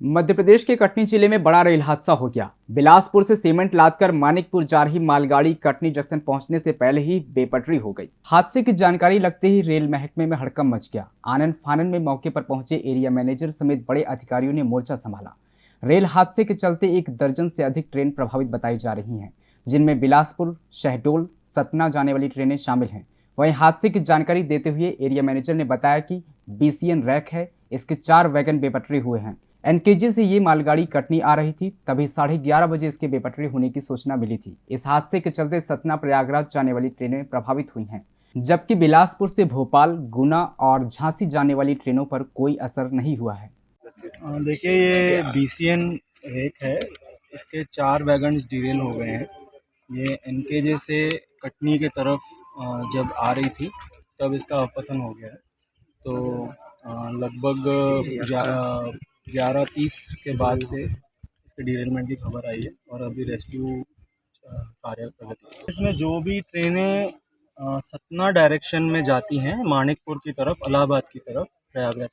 मध्य प्रदेश के कटनी ज़िले में बड़ा रेल हादसा हो गया। बिलासपुर से सीमेंट लादकर मानिकपुर जा रही मालगाड़ी कटनी जंक्शन पहुँचने से पहले ही बेपटरी हो गई। हादसे की जानकारी लगते ही रेल महकमे में हड़कम मच गया। आनंद फानन में मौके पर पहुँचे एरिया मैनेजर समेत बड़े अधिकारियों ने मोर्चा संभाला। रेल हादसे के चलते एक दर्जन से अधिक ट्रेन प्रभावित बताई जा रही है, जिनमें बिलासपुर, शहडोल, सतना जाने वाली ट्रेनें शामिल हैं। वहीं हादसे की जानकारी देते हुए एरिया मैनेजर ने बताया कि बीसीएन रैक है, इसके चार वैगन बेपटरी हुए हैं। एनकेजे से ये मालगाड़ी कटनी आ रही थी, तभी साढ़े ग्यारह बजे इसके बेपटरी होने की सूचना मिली थी। इस हादसे के चलते सतना प्रयागराज जाने वाली ट्रेनें प्रभावित हुई हैं, जबकि बिलासपुर से भोपाल, गुना और झांसी जाने वाली ट्रेनों पर कोई असर नहीं हुआ है। देखिए, ये बी सी एन रेक है, इसके चार वैगन डिरेल हो गए हैं। ये एन से कटनी के तरफ़ जब आ रही थी, तब इसका अपतन हो गया है। तो लगभग ग्यारह तीस के बाद से इसके डिरेलमेंट की खबर आई है और अभी रेस्क्यू कार्य प्रगति इसमें जो भी ट्रेनें सतना डायरेक्शन में जाती हैं, मानिकपुर की तरफ़ इलाहाबाद की तरफ़, प्रयागराज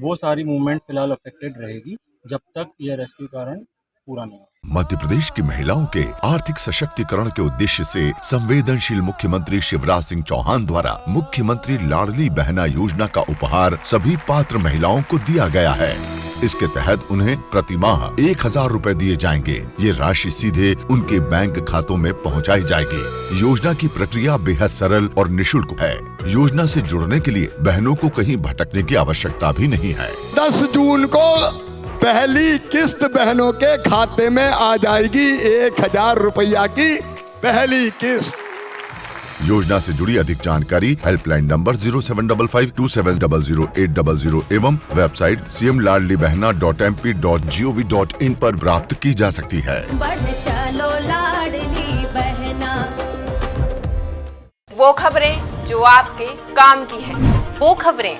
वो सारी मूवमेंट फ़िलहाल अफेक्टेड रहेगी, जब तक यह रेस्क्यू कारण पूरा नहीं मध्य प्रदेश की महिलाओं के आर्थिक सशक्तिकरण के उद्देश्य से संवेदनशील मुख्यमंत्री शिवराज सिंह चौहान द्वारा मुख्यमंत्री लाडली बहना योजना का उपहार सभी पात्र महिलाओं को दिया गया है। इसके तहत उन्हें प्रति माह एक हज़ार रूपए दिए जाएँगे। ये राशि सीधे उनके बैंक खातों में पहुंचाई जाएगी। योजना की प्रक्रिया बेहद सरल और निशुल्क है। योजना से जुड़ने के लिए बहनों को कहीं भटकने की आवश्यकता भी नहीं है। दस जून को पहली किस्त बहनों के खाते में आ जाएगी एक हज़ार रुपया की पहली किस्त। योजना से जुड़ी अधिक जानकारी helpline number zero seven double five two seven double zero eight double zero एवं website C M Ladli Behna dot M P dot G O V dot in आरोप प्राप्त की जा सकती है। चलो बहना। वो खबरें जो आपके काम की है। वो खबरें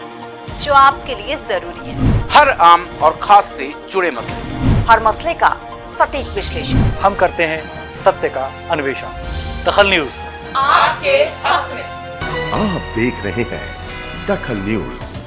जो आपके लिए ज़रूरी है। हर आम और खास से जुड़े मसले। हर मसले का सटीक विश्लेषण। हम करते हैं सत्य का अन्वेषण। दखल न्यूज़। आपके हक में। आप देख रहे हैं दखल न्यूज़।